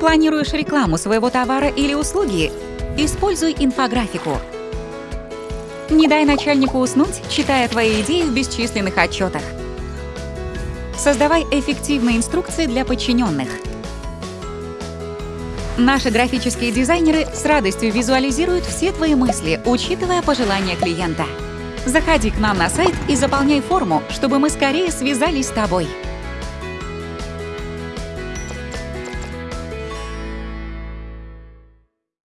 Планируешь рекламу своего товара или услуги? Используй инфографику. Не дай начальнику уснуть, читая твои идеи в бесчисленных отчетах. Создавай эффективные инструкции для подчиненных. Наши графические дизайнеры с радостью визуализируют все твои мысли, учитывая пожелания клиента. Заходи к нам на сайт и заполняй форму, чтобы мы скорее связались с тобой.